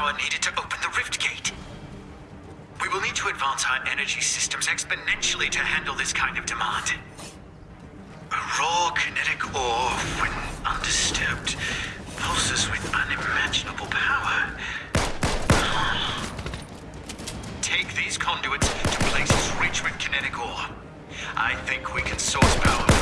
power needed to open the rift gate. We will need to advance our energy systems exponentially to handle this kind of demand. A raw kinetic ore, when undisturbed, pulses with unimaginable power. Take these conduits to places rich with kinetic ore. I think we can source power